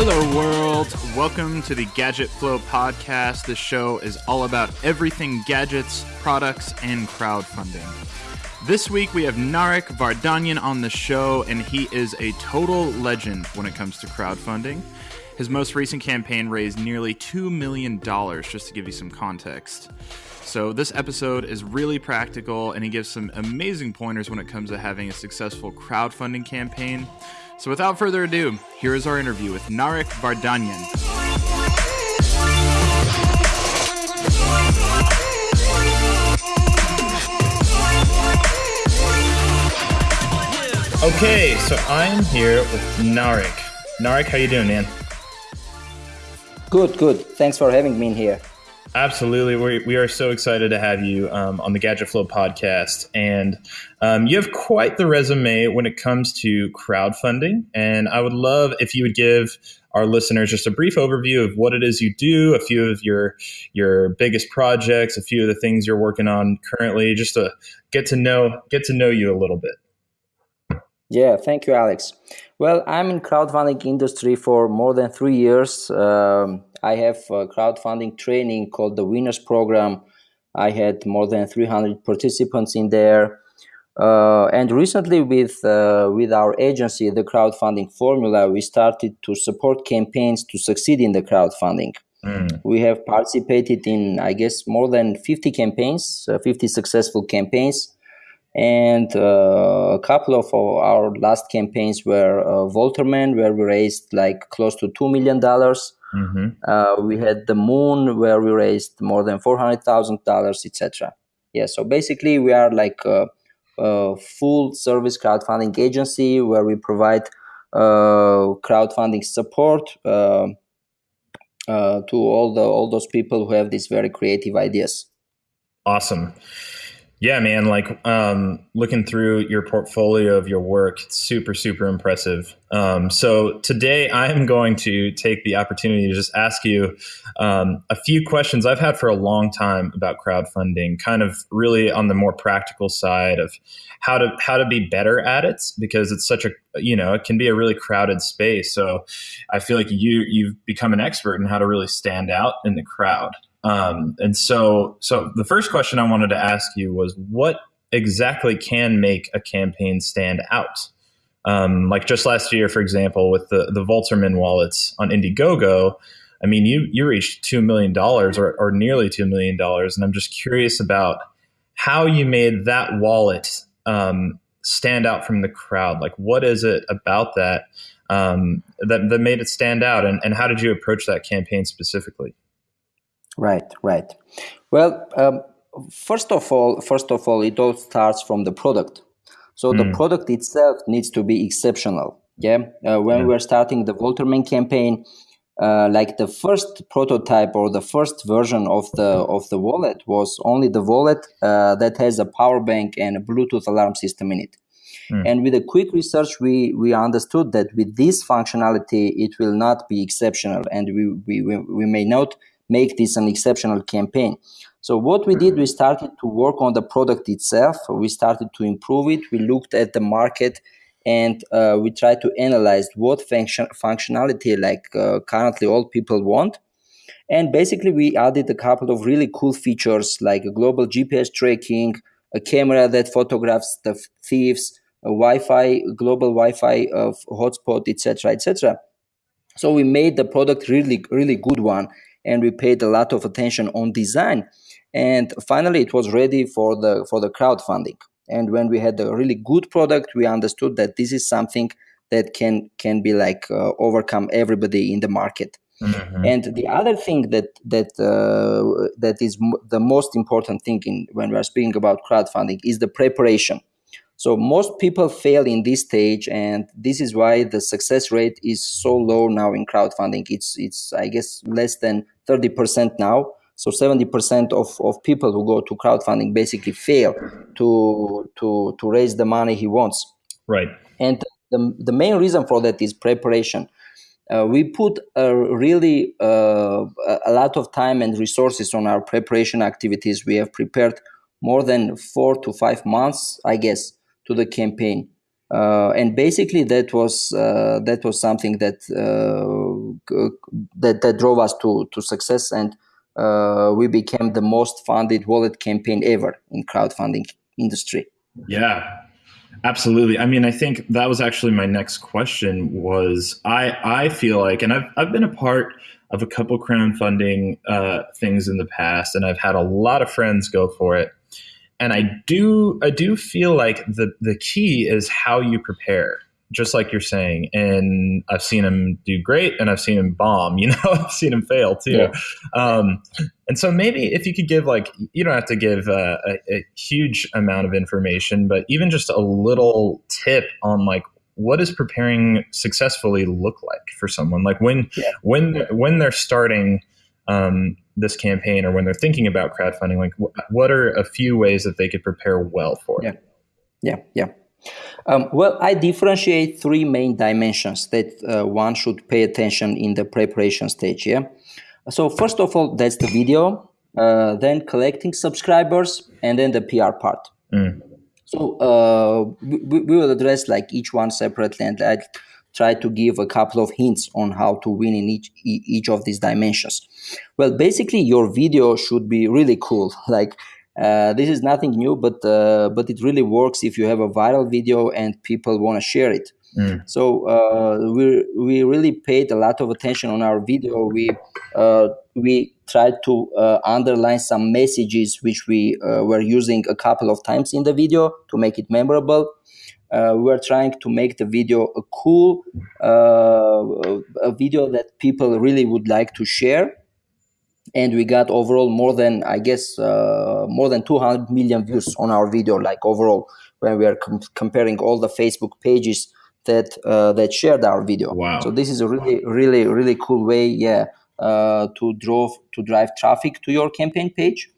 Hello, world. Welcome to the Gadget Flow podcast. This show is all about everything gadgets, products, and crowdfunding. This week we have Narek Vardanyan on the show, and he is a total legend when it comes to crowdfunding. His most recent campaign raised nearly $2 million, just to give you some context. So, this episode is really practical, and he gives some amazing pointers when it comes to having a successful crowdfunding campaign. So, without further ado, here is our interview with Narek Vardanyan. Okay, so I'm here with Narek. Narek, how you doing, man? Good, good. Thanks for having me in here. Absolutely. We, we are so excited to have you um, on the Gadget Flow podcast. And um, you have quite the resume when it comes to crowdfunding. And I would love if you would give our listeners just a brief overview of what it is you do, a few of your your biggest projects, a few of the things you're working on currently, just to get to know get to know you a little bit. Yeah, thank you, Alex. Well, I'm in crowdfunding industry for more than three years. Um, I have a crowdfunding training called the Winners Program. I had more than 300 participants in there. Uh, and recently, with uh, with our agency, the crowdfunding formula, we started to support campaigns to succeed in the crowdfunding. Mm. We have participated in, I guess, more than 50 campaigns, uh, 50 successful campaigns and uh, a couple of our last campaigns were uh, Volterman, where we raised like close to two million dollars. Mm-hmm. Uh, we had the Moon, where we raised more than four hundred thousand dollars, etc. Yeah, so basically we are like a, a, full service crowdfunding agency where we provide uh, crowdfunding support uh, uh, to all the all those people who have these very creative ideas. Awesome. Yeah, man. Like um, looking through your portfolio of your work, it's super, super impressive. Um, so today I am going to take the opportunity to just ask you um, a few questions I've had for a long time about crowdfunding, kind of really on the more practical side of how to how to be better at it because it's such a you know it can be a really crowded space. So I feel like you you've become an expert in how to really stand out in the crowd. Um, and so, so the first question I wanted to ask you was, what exactly can make a campaign stand out? Um, like just last year, for example, with the the Volterman wallets on Indiegogo, I mean, you you reached two million dollars or, or nearly two million dollars, and I'm just curious about how you made that wallet um, stand out from the crowd. Like, what is it about that um, that that made it stand out, and, and how did you approach that campaign specifically? Right, right. Well, um, first of all, first of all, it all starts from the product. So mm. the product itself needs to be exceptional. Yeah. Uh, when yeah. we're starting the Volterman campaign, uh, like the first prototype or the first version of the of the wallet was only the wallet uh, that has a power bank and a Bluetooth alarm system in it. Mm. And with a quick research, we we understood that with this functionality, it will not be exceptional, and we we we may not make this an exceptional campaign. So what we did, we started to work on the product itself. We started to improve it. We looked at the market and uh, we tried to analyze what function functionality like uh, currently all people want. And basically, we added a couple of really cool features like a global GPS tracking, a camera that photographs the thieves, a Wi-Fi, global Wi-Fi of hotspot, etc., etc. So we made the product really, really good one and we paid a lot of attention on design. And finally it was ready for the for the crowdfunding. And when we had a really good product we understood that this is something that can can be like uh, overcome everybody in the market. Mm-hmm. and the other thing that that uh, that is m- the most important thing in, when we are speaking about crowdfunding is the preparation so most people fail in this stage, and this is why the success rate is so low now in crowdfunding. It's it's I guess less than thirty percent now. So seventy percent of, of people who go to crowdfunding basically fail to to to raise the money he wants. Right. And the the main reason for that is preparation. Uh, we put a really uh, a lot of time and resources on our preparation activities. We have prepared more than four to five months, I guess, to the campaign. uh, and basically that was uh, that was something that uh, that that drove us to to success. And uh, we became the most funded wallet campaign ever in crowdfunding industry. Yeah absolutely. I mean i think that was actually my next question was i i feel like and i've, I've been a part of a couple crowdfunding uh, things in the past and i've had a lot of friends go for it and I do I do feel like the the key is how you prepare, just like you're saying. And I've seen him do great, and I've seen him bomb. You know, I've seen him fail too. Yeah. Um, and so maybe if you could give like you don't have to give a, a, a huge amount of information, but even just a little tip on like what does preparing successfully look like for someone like when yeah. when when they're starting um, this campaign or when they're thinking about crowdfunding like what are a few ways that they could prepare well for it? Yeah. Yeah yeah. Um, well i differentiate three main dimensions that uh, one should pay attention in the preparation stage yeah? So first of all that's the video uh, then collecting subscribers and then the pr part. Mm. so uh, we, we, will address like each one separately and i try to give a couple of hints on how to win in each each of these dimensions. Well, basically, your video should be really cool. Like uh, this is nothing new, but uh, but it really works if you have a viral video and people want to share it. Mm. So uh, we we really paid a lot of attention on our video. We uh, we tried to uh, underline some messages which we uh, were using a couple of times in the video to make it memorable uh, we are trying to make the video a cool uh, a video that people really would like to share. And we got overall more than i guess uh, more than 200 million views on our video like overall when we are com- comparing all the facebook pages that uh, that shared our video. Wow. So this is a really really really cool way yeah uh, to drive to drive traffic to your campaign page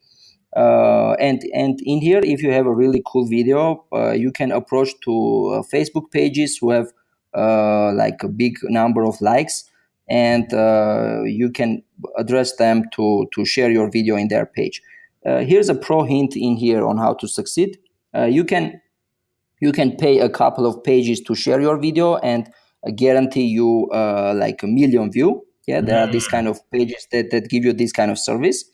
uh, and and in here if you have a really cool video uh, you can approach to uh, facebook pages who have uh, like a big number of likes and uh, you can address them to to share your video in their page. Uh, here's a pro hint in here on how to succeed. You can you can pay a couple of pages to share your video and guarantee you like a million view yeah there are these mm. kind of pages that, that give you this kind of service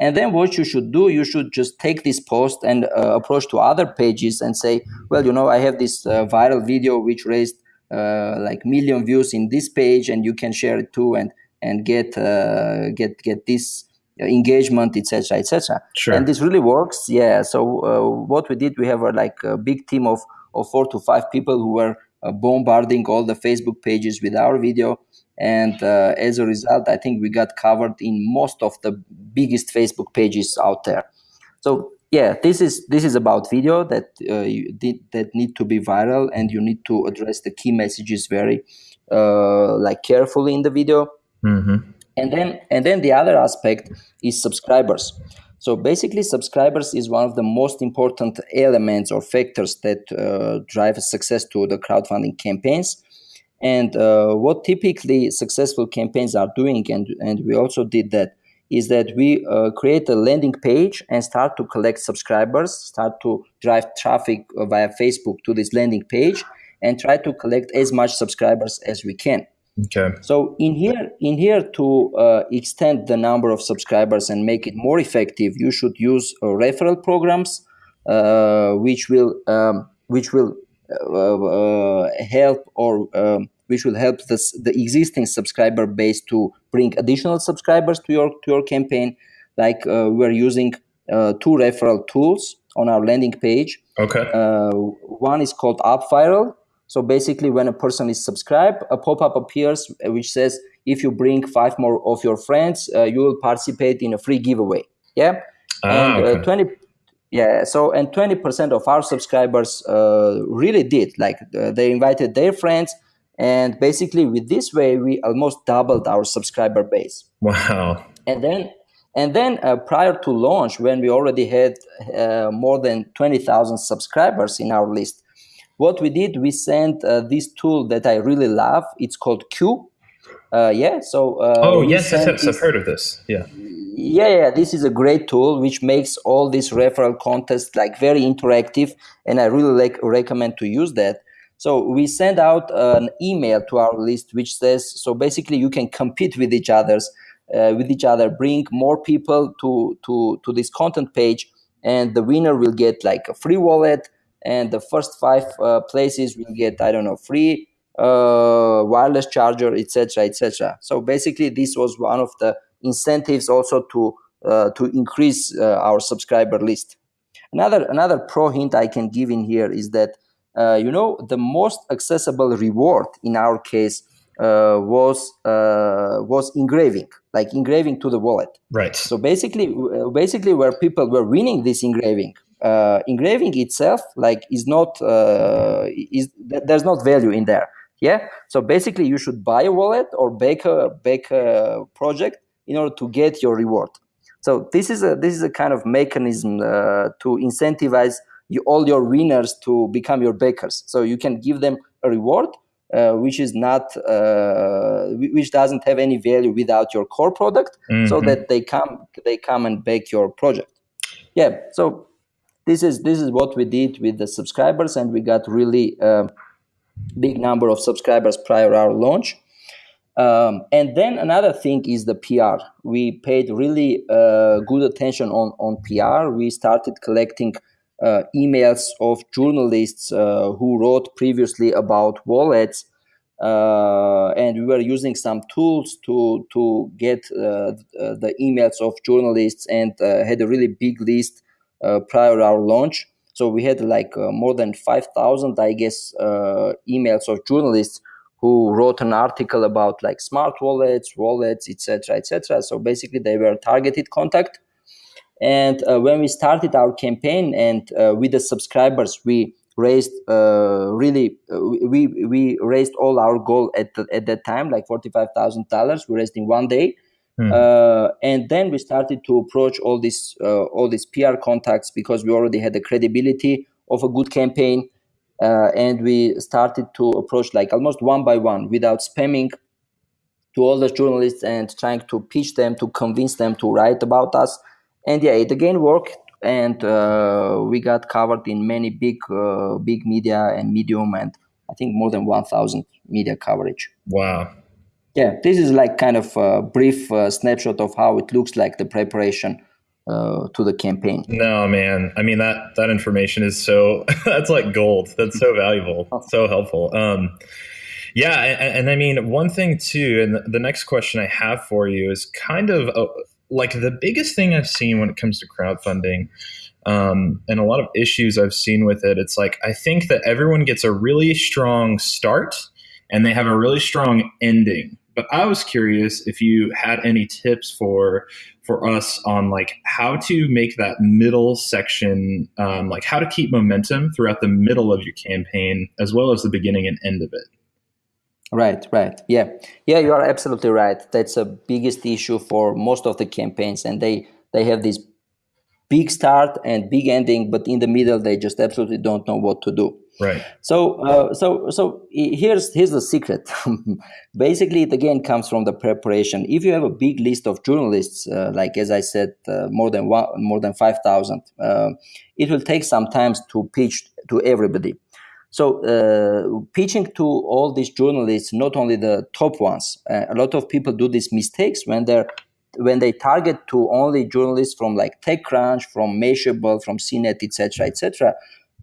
and then what you should do, you should just take this post and uh, approach to other pages and say, well, you know, I have this uh, viral video which raised uh, like million views in this page, and you can share it too, and and get uh, get get this engagement, etc., etc. Sure. And this really works. Yeah. So uh, what we did, we have a, like a big team of of four to five people who were uh, bombarding all the Facebook pages with our video and uh, as a result i think we got covered in most of the biggest facebook pages out there. So yeah this is this is about video that uh, you did, that need to be viral and you need to address the key messages very uh, like carefully in the video. Mm-hmm. and then and then the other aspect is subscribers. So basically subscribers is one of the most important elements or factors that uh, drive success to the crowdfunding campaigns and uh, what typically successful campaigns are doing, and, and we also did that, is that we uh, create a landing page and start to collect subscribers, start to drive traffic via Facebook to this landing page, and try to collect as much subscribers as we can. Okay. So in here, in here to uh, extend the number of subscribers and make it more effective, you should use uh, referral programs, uh, which will um, which will help or um, which will help this, the existing subscriber base to bring additional subscribers to your to your campaign. Like uh, we're using uh, two referral tools on our landing page. Okay. Uh, one is called UpViral. So basically, when a person is subscribed, a pop-up appears which says, "If you bring five more of your friends, uh, you will participate in a free giveaway." Yeah. Ah, and uh, okay. twenty. Yeah. So and twenty percent of our subscribers uh, really did. Like they invited their friends and basically with this way we almost doubled our subscriber base wow and then and then uh, prior to launch when we already had uh, more than 20000 subscribers in our list what we did we sent uh, this tool that i really love it's called q uh, yeah so uh, oh yes, yes, yes i've heard of this yeah yeah yeah this is a great tool which makes all these referral contests like very interactive and i really like recommend to use that So we send out an email to our list which says so basically you can compete with each others uh, with each other, bring more people to to to this content page, and the winner will get like a free wallet, and the first five uh, places will get I don't know free uh, wireless charger, etc., etc. So basically, this was one of the incentives also to uh, to increase uh, our subscriber list. Another another pro hint I can give in here is that uh, you know the most accessible reward in our case uh, was uh, was engraving, like engraving to the wallet. Right. So basically, basically, where people were winning this engraving, uh, engraving itself, like, is not uh, is there's not value in there. Yeah. So basically, you should buy a wallet or bake a bake a project in order to get your reward. So this is a this is a kind of mechanism uh, to incentivize you, all your winners to become your bakers. So you can give them a reward uh, which is not uh, which doesn't have any value without your core product mm-hmm. so that they come they come and bake your project yeah so this is this is what we did with the subscribers and we got really uh, big number of subscribers prior our launch um, and then another thing is the PR. We paid really uh, good attention on, on PR. We started collecting uh, emails of journalists uh, who wrote previously about wallets. Uh, and we were using some tools to to get the emails of journalists and had a really big list prior our launch. So we had like more than five thousand, I guess, emails of journalists who wrote an article about like smart wallets, wallets, etc., etc. So basically, they were targeted contact. And uh, when we started our campaign and uh, with the subscribers, we raised uh, really uh, we we raised all our goal at the, at that time, like forty five thousand dollars. We raised in one day. Hmm. Uh, and then we started to approach all these uh, all these PR contacts because we already had the credibility of a good campaign, and we started to approach like almost one by one without spamming to all the journalists and trying to pitch them to convince them to write about us. And yeah it again worked. And uh, we got covered in many big uh, big media and medium and i think more than 1000 media coverage. Wow. Yeah this is like kind of a brief uh, snapshot of how it looks like the preparation uh, to the campaign. No man. I mean that that information is so that's like gold. That's so valuable. So helpful. Um yeah and, and, i mean one thing too and the next question i have for you is kind of a, like the biggest thing I've seen when it comes to crowdfunding um, and a lot of issues I've seen with it, it's like I think that everyone gets a really strong start and they have a really strong ending. But I was curious if you had any tips for for us on like how to make that middle section, um, like how to keep momentum throughout the middle of your campaign as well as the beginning and end of it. Right, right. Yeah. Yeah, you are absolutely right. That's a biggest issue for most of the campaigns and they they have this big start and big ending but in the middle they just absolutely don't know what to do. Right. So uh, so so here's here's the secret. Basically it again comes from the preparation. If you have a big list of journalists uh, like as I said uh, more than one, more than 5000 uh, it will take some time to pitch to everybody so uh, pitching to all these journalists, not only the top ones, uh, a lot of people do these mistakes when they're when they target to only journalists from like TechCrunch, from Mashable, from CNET, etc., etc.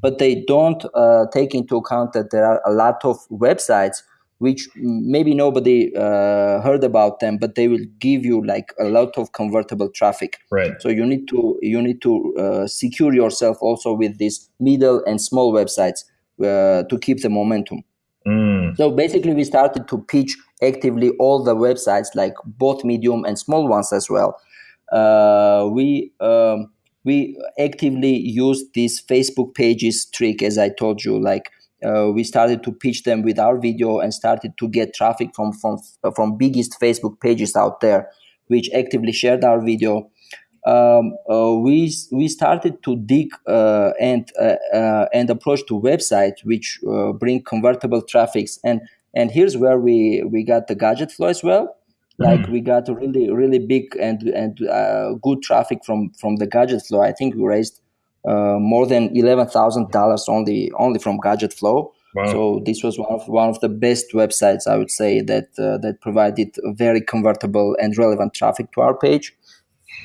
But they don't uh, take into account that there are a lot of websites which maybe nobody uh, heard about them, but they will give you like a lot of convertible traffic. Right. So you need to you need to uh, secure yourself also with these middle and small websites uh, to keep the momentum. Mm. So basically, we started to pitch actively all the websites, like both medium and small ones as well. Uh, we um, we actively used this Facebook pages trick, as I told you. Like uh, we started to pitch them with our video and started to get traffic from from from biggest Facebook pages out there, which actively shared our video um, uh, we we started to dig uh, and uh, uh and approach to websites which uh, bring convertible traffics and and here's where we we got the gadget flow as well like mm. we got really really big and and uh, good traffic from from the gadget flow i think we raised more than $11000 only only from gadget flow Wow. So this was one of one of the best websites I would say that uh, that provided very convertible and relevant traffic to our page.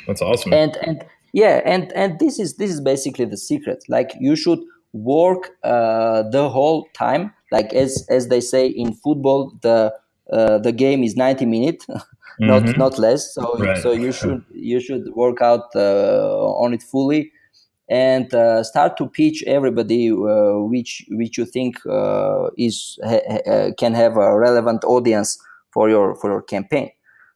That's awesome. And and yeah, and and this is this is basically the secret. Like you should work uh, the whole time. Like as as they say in football, the uh, the game is ninety minutes. not mm-hmm. not less so right. so you should you should work out uh, on it fully and uh, start to pitch everybody uh, which which you think uh, is ha- ha- can have a relevant audience for your for your campaign.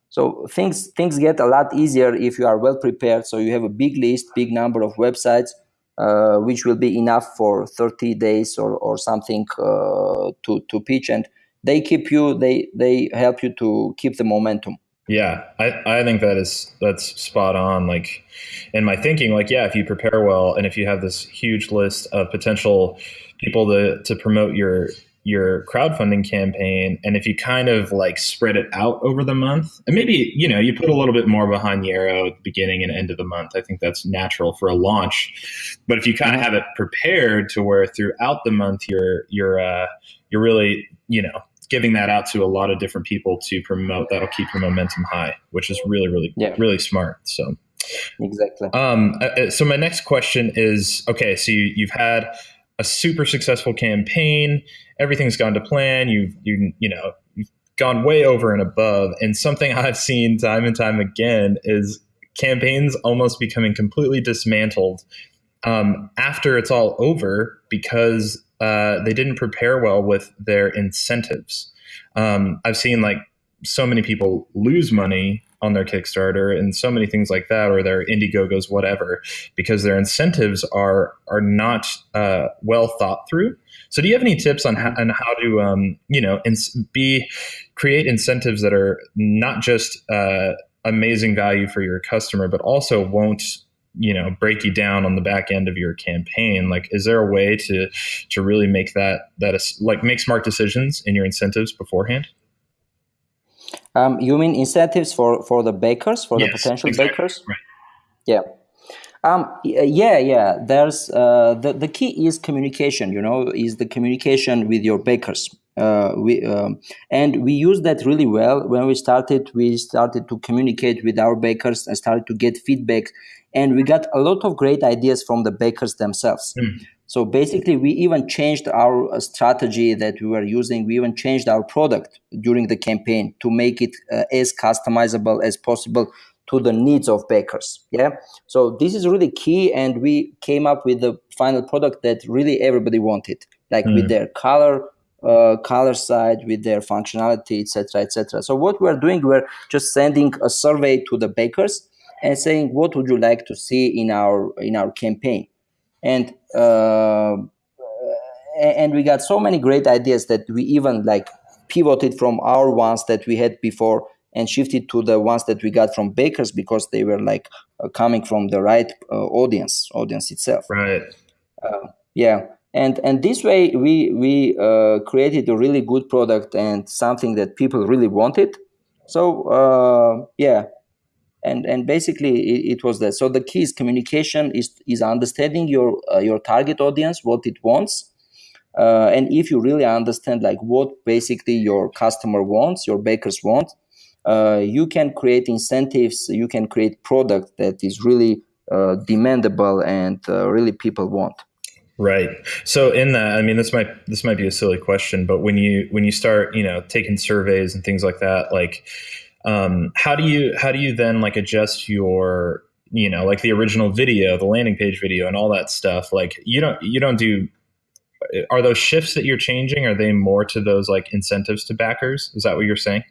So things things get a lot easier if you are well prepared. So you have a big list, big number of websites, uh, which will be enough for 30 days or or something uh, to to pitch, and they keep you they they help you to keep the momentum. Yeah, I, I think that is that's spot on. Like in my thinking, like yeah, if you prepare well and if you have this huge list of potential people to to promote your your crowdfunding campaign and if you kind of like spread it out over the month and maybe you know you put a little bit more behind the arrow at the beginning and end of the month i think that's natural for a launch but if you kind of have it prepared to where throughout the month you're you're uh you're really you know giving that out to a lot of different people to promote that'll keep your momentum high which is really really yeah. really smart so exactly um uh, uh, so my next question is okay so you, you've had a super successful campaign everything's gone to plan you've you you know you've gone way over and above and something i've seen time and time again is campaigns almost becoming completely dismantled um, after it's all over because uh, they didn't prepare well with their incentives. Um, I've seen like so many people lose money on their Kickstarter and so many things like that, or their Indiegogos, whatever, because their incentives are are not uh, well thought through. So, do you have any tips on how, on how to, um, you know, ins- be create incentives that are not just uh, amazing value for your customer, but also won't you know break you down on the back end of your campaign like is there a way to to really make that that is like make smart decisions in your incentives beforehand um, you mean incentives for for the bakers for yes, the potential exactly. bakers right. yeah um, yeah yeah there's uh, the, the key is communication you know is the communication with your bakers uh, we um, and we used that really well when we started we started to communicate with our bakers and started to get feedback. And we got a lot of great ideas from the bakers themselves. Mm. so basically we even changed our uh, strategy that we were using. We even changed our product during the campaign to make it uh, as customizable as possible to the needs of bakers. Yeah? So this is really key and we came up with the final product that really everybody wanted like mm. with their color uh, color side with their functionality etc etc so what we're doing we're just sending a survey to the bakers and saying what would you like to see in our in our campaign? And uh, and we got so many great ideas that we even like pivoted from our ones that we had before and shifted to the ones that we got from bakers because they were like uh, coming from the right uh, audience audience itself. Right. Uh, yeah and and this way we we uh, created a really good product and something that people really wanted. So uh, yeah. And and basically it, it, was that. So the key is communication is is understanding your uh, your target audience what it wants. Uh, and if you really understand like what basically your customer wants your bakers want uh, you can create incentives you can create product that is really uh, demandable and really people want Right. So in that, I mean, this might this might be a silly question, but when you when you start, you know, taking surveys and things like that, like um, how do you how do you then like adjust your you know like the original video the landing page video and all that stuff? Like you don't you don't do are those shifts that you're changing are they more to those like incentives to backers? Is that what you're saying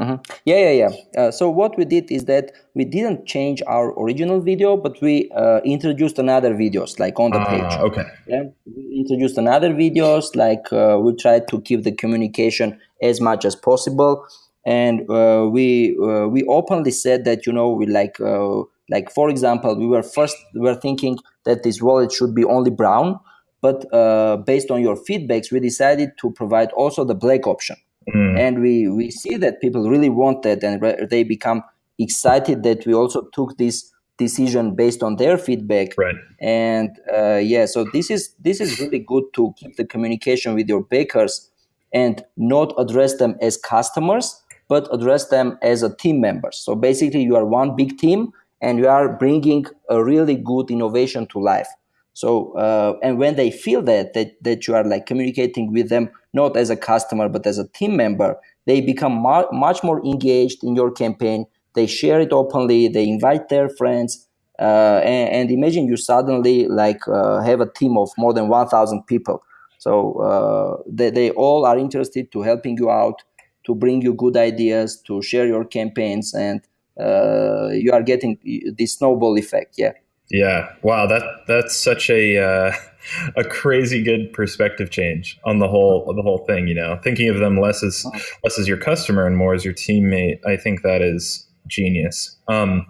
mm-hmm. Mm-hmm. Yeah, yeah, yeah. Uh, so what we did is that we didn't change our original video, but we uh, introduced another videos like on the uh, page. Okay. Yeah, we introduced another videos. Like uh, we tried to keep the communication as much as possible and uh, we uh, we openly said that you know we like uh, like for example we were first we were thinking that this wallet should be only brown but uh, based on your feedbacks we decided to provide also the black option mm. and we we see that people really want that and re- they become excited that we also took this decision based on their feedback. Right. And uh, yeah so this is this is really good to keep the communication with your bakers and not address them as customers but address them as a team members so basically you are one big team and you are bringing a really good innovation to life so uh, and when they feel that, that that you are like communicating with them not as a customer but as a team member they become mu- much more engaged in your campaign. They share it openly. They invite their friends. Uh, and, and, imagine you suddenly like uh, have a team of more than 1000 people. So uh, they, they all are interested to helping you out to bring you good ideas to share your campaigns and uh, you are getting the snowball effect yeah yeah wow that that's such a uh, a crazy good perspective change on the whole the whole thing you know thinking of them less as less as your customer and more as your teammate i think that is genius. Um,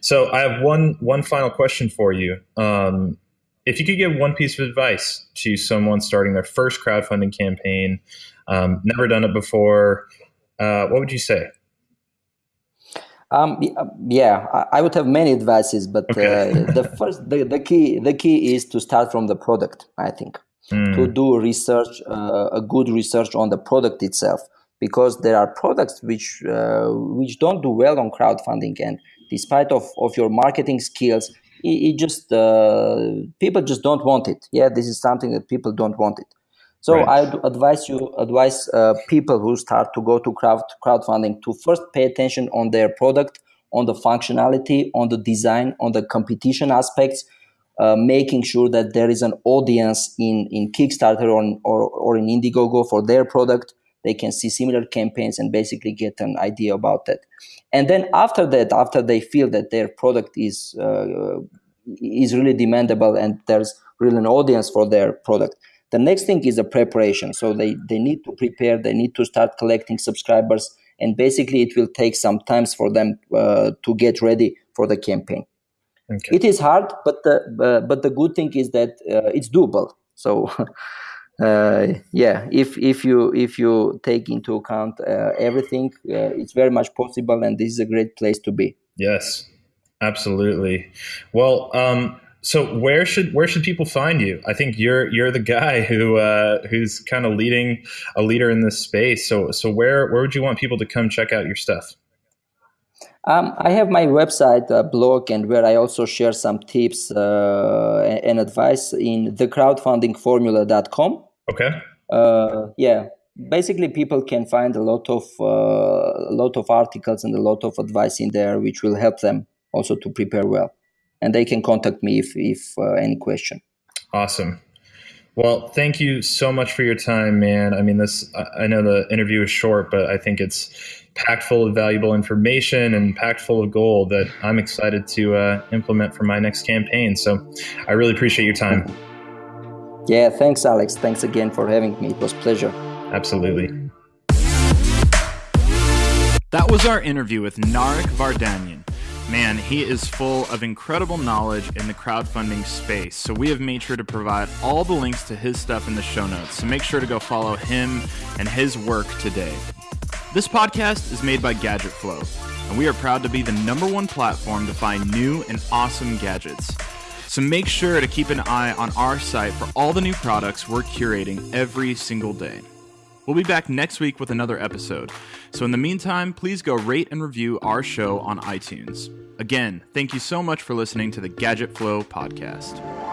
so I have one one final question for you. Um, if you could give one piece of advice to someone starting their first crowdfunding campaign, um, never done it before, uh, what would you say? Um, yeah, I would have many advices, but okay. uh, the first, the, the key, the key is to start from the product. I think mm. to do research, uh, a good research on the product itself because there are products which uh, which don't do well on crowdfunding and despite of, of your marketing skills it, it just uh, people just don't want it yeah this is something that people don't want it so right. i advise you advise uh, people who start to go to crowd crowdfunding to first pay attention on their product on the functionality on the design on the competition aspects uh, making sure that there is an audience in, in Kickstarter or, or, or in Indiegogo for their product, they can see similar campaigns and basically get an idea about that and then after that after they feel that their product is uh, is really demandable and there's really an audience for their product the next thing is the preparation so they they need to prepare they need to start collecting subscribers and basically it will take some times for them uh, to get ready for the campaign okay. it is hard but the uh, but the good thing is that uh, it's doable so uh, yeah, if if you if you take into account uh, everything, uh, it's very much possible, and this is a great place to be. Yes, absolutely. Well, um, so where should where should people find you? I think you're you're the guy who uh, who's kind of leading a leader in this space. So so where where would you want people to come check out your stuff? Um, I have my website uh, blog and where I also share some tips uh, and advice in thecrowdfundingformula.com. Okay. Uh, yeah, basically people can find a lot of uh, a lot of articles and a lot of advice in there, which will help them also to prepare well. And they can contact me if if uh, any question. Awesome. Well, thank you so much for your time, man. I mean, this I know the interview is short, but I think it's packed full of valuable information and packed full of gold that I'm excited to uh, implement for my next campaign. So, I really appreciate your time. Yeah, thanks, Alex. Thanks again for having me. It was pleasure. Absolutely. That was our interview with Narek Vardanyan. Man, he is full of incredible knowledge in the crowdfunding space. So we have made sure to provide all the links to his stuff in the show notes. So make sure to go follow him and his work today. This podcast is made by Gadget Flow, and we are proud to be the number one platform to find new and awesome gadgets. So make sure to keep an eye on our site for all the new products we're curating every single day. We'll be back next week with another episode. So in the meantime, please go rate and review our show on iTunes. Again, thank you so much for listening to the Gadget Flow podcast.